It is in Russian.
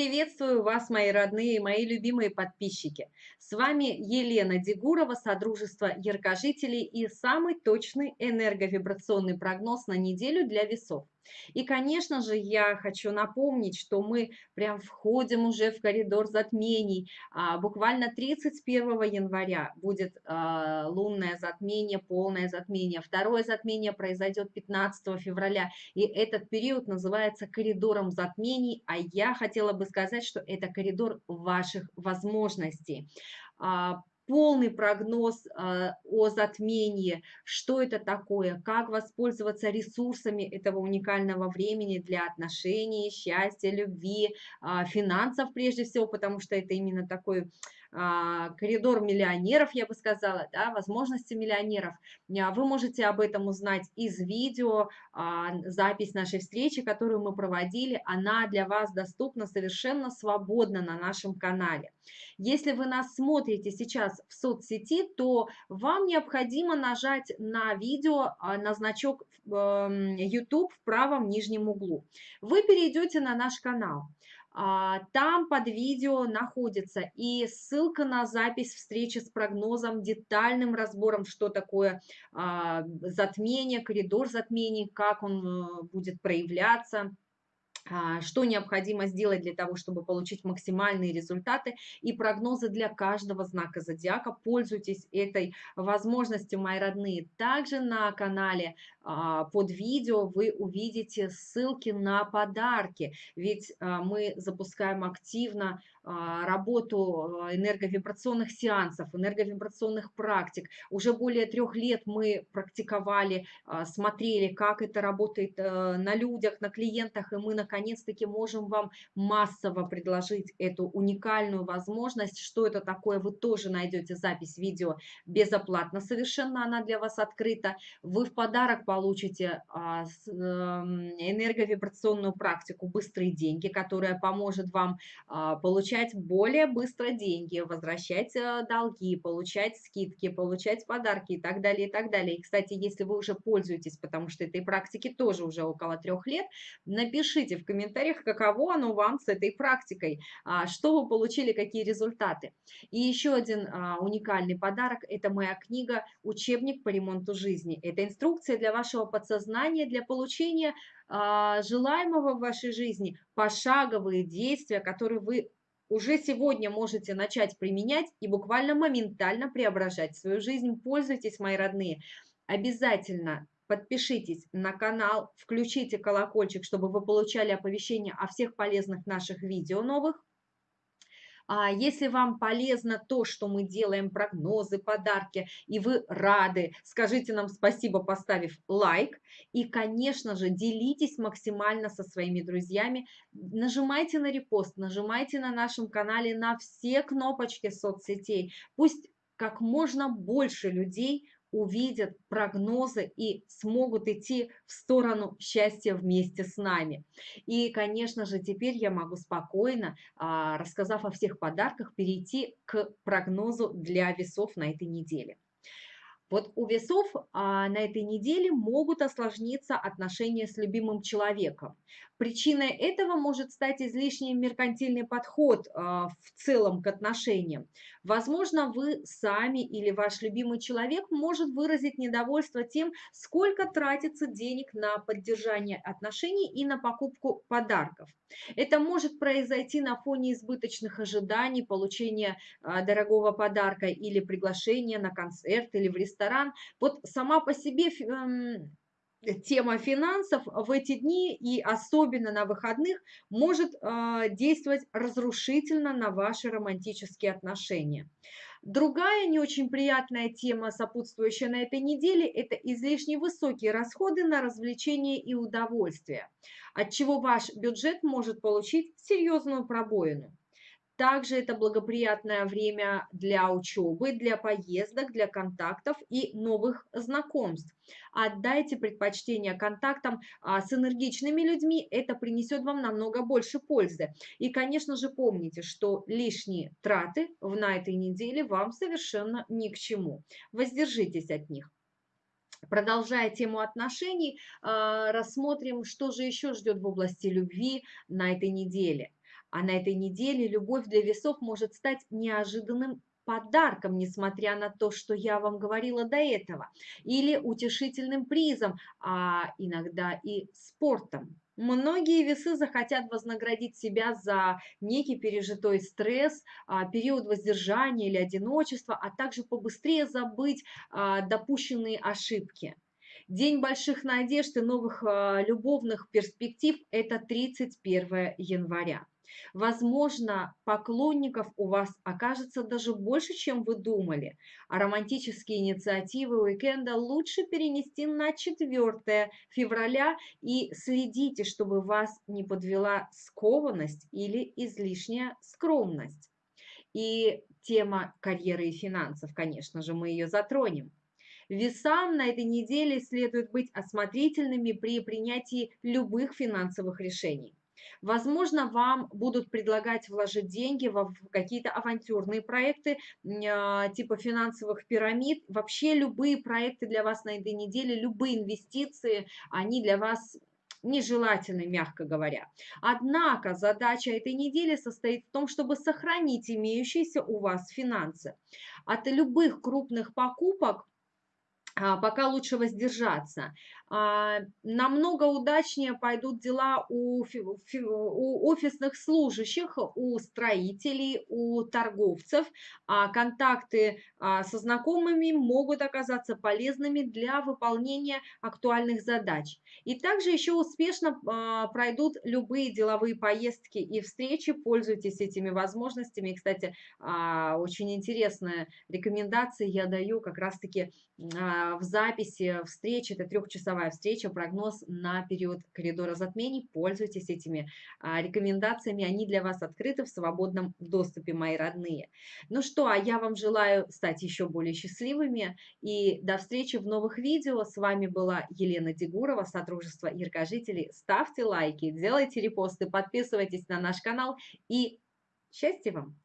Приветствую вас, мои родные, мои любимые подписчики. С вами Елена Дегурова, Содружество Яркожителей и самый точный энерговибрационный прогноз на неделю для весов. И, конечно же, я хочу напомнить, что мы прям входим уже в коридор затмений. А, буквально 31 января будет а, лунное затмение, полное затмение. Второе затмение произойдет 15 февраля. И этот период называется коридором затмений. А я хотела бы сказать, что это коридор ваших возможностей а, полный прогноз э, о затмении, что это такое, как воспользоваться ресурсами этого уникального времени для отношений, счастья, любви, э, финансов прежде всего, потому что это именно такой а, коридор миллионеров, я бы сказала, да, возможности миллионеров. А, вы можете об этом узнать из видео, а, запись нашей встречи, которую мы проводили, она для вас доступна совершенно свободно на нашем канале. Если вы нас смотрите сейчас в соцсети, то вам необходимо нажать на видео, на значок YouTube эм, в правом нижнем углу. Вы перейдете на наш канал. А, там под видео находится и ссылка на запись встречи с прогнозом, детальным разбором, что такое а, затмение, коридор затмений, как он э, будет проявляться что необходимо сделать для того, чтобы получить максимальные результаты и прогнозы для каждого знака зодиака. Пользуйтесь этой возможностью, мои родные. Также на канале а, под видео вы увидите ссылки на подарки, ведь а, мы запускаем активно работу энерговибрационных сеансов, энерговибрационных практик. Уже более трех лет мы практиковали, смотрели, как это работает э, на людях, на клиентах, и мы наконец наконец-таки можем вам массово предложить эту уникальную возможность. Что это такое, вы тоже найдете запись видео безоплатно, совершенно она для вас открыта. Вы в подарок получите а, эм, энерговибрационную практику «Быстрые деньги», которая поможет вам а, получать более быстро деньги, возвращать э, долги, получать скидки, получать подарки и так далее, и так далее. И, кстати, если вы уже пользуетесь, потому что этой практики тоже уже около трех лет, напишите в комментариях, каково оно вам с этой практикой, а, что вы получили, какие результаты. И еще один а, уникальный подарок – это моя книга «Учебник по ремонту жизни». Это инструкция для вашего подсознания, для получения а, желаемого в вашей жизни, пошаговые действия, которые вы уже сегодня можете начать применять и буквально моментально преображать свою жизнь. Пользуйтесь, мои родные. Обязательно подпишитесь на канал, включите колокольчик, чтобы вы получали оповещения о всех полезных наших видео новых. А если вам полезно то, что мы делаем, прогнозы, подарки, и вы рады, скажите нам спасибо, поставив лайк. И, конечно же, делитесь максимально со своими друзьями. Нажимайте на репост, нажимайте на нашем канале на все кнопочки соцсетей. Пусть как можно больше людей увидят прогнозы и смогут идти в сторону счастья вместе с нами. И, конечно же, теперь я могу спокойно, а, рассказав о всех подарках, перейти к прогнозу для весов на этой неделе. Вот у весов а, на этой неделе могут осложниться отношения с любимым человеком. Причиной этого может стать излишний меркантильный подход а, в целом к отношениям. Возможно, вы сами или ваш любимый человек может выразить недовольство тем, сколько тратится денег на поддержание отношений и на покупку подарков. Это может произойти на фоне избыточных ожиданий, получения а, дорогого подарка или приглашения на концерт или в ресторан ресторан. Вот сама по себе эм, тема финансов в эти дни и особенно на выходных может э, действовать разрушительно на ваши романтические отношения. Другая не очень приятная тема, сопутствующая на этой неделе, это излишне высокие расходы на развлечения и удовольствия, от чего ваш бюджет может получить серьезную пробоину. Также это благоприятное время для учебы, для поездок, для контактов и новых знакомств. Отдайте предпочтение контактам а, с энергичными людьми, это принесет вам намного больше пользы. И, конечно же, помните, что лишние траты на этой неделе вам совершенно ни к чему. Воздержитесь от них. Продолжая тему отношений, а, рассмотрим, что же еще ждет в области любви на этой неделе – А на этой неделе любовь для весов может стать неожиданным подарком, несмотря на то, что я вам говорила до этого, или утешительным призом, а иногда и спортом. Многие весы захотят вознаградить себя за некий пережитой стресс, а, период воздержания или одиночества, а также побыстрее забыть а, допущенные ошибки. День больших надежд и новых а, любовных перспектив – это 31 января. Возможно, поклонников у вас окажется даже больше, чем вы думали, а романтические инициативы уикенда лучше перенести на 4 февраля и следите, чтобы вас не подвела скованность или излишняя скромность. И тема карьеры и финансов, конечно же, мы ее затронем. Весам на этой неделе следует быть осмотрительными при принятии любых финансовых решений. Возможно, вам будут предлагать вложить деньги в какие-то авантюрные проекты а, типа финансовых пирамид. Вообще любые проекты для вас на этой неделе, любые инвестиции, они для вас нежелательны, мягко говоря. Однако задача этой недели состоит в том, чтобы сохранить имеющиеся у вас финансы. От любых крупных покупок пока лучше воздержаться. А, намного удачнее пойдут дела у, офисных служащих, у строителей, у торговцев. А контакты а, со знакомыми могут оказаться полезными для выполнения актуальных задач. И также еще успешно пройдут любые деловые поездки и встречи. Пользуйтесь этими возможностями. Кстати, очень интересная рекомендация я даю как раз-таки в записи встречи. Это трехчасовая часовая встреча, прогноз на период коридора затмений. Пользуйтесь этими а, рекомендациями, они для вас открыты в свободном доступе, мои родные. Ну что, а я вам желаю стать еще более счастливыми и до встречи в новых видео. С вами была Елена Дегурова, Содружество Яркожителей. Ставьте лайки, делайте репосты, подписывайтесь на наш канал и счастья вам!